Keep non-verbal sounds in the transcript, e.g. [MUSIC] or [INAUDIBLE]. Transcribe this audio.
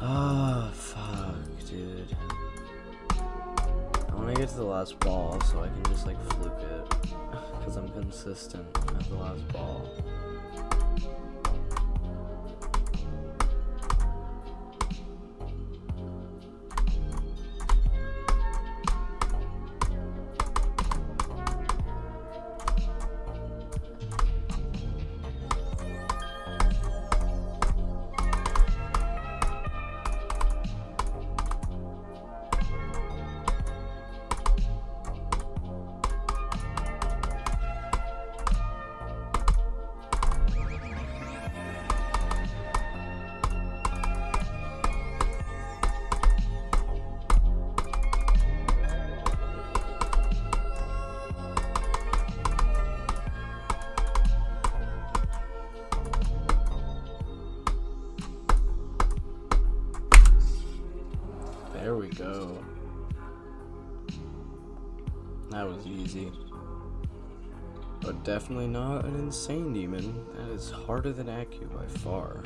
Oh, fuck, dude. I want to get to the last ball so I can just, like, fluke it. [LAUGHS] Because I'm consistent at the last ball. There we go. That was easy. But definitely not an insane demon. That is harder than Acu by far.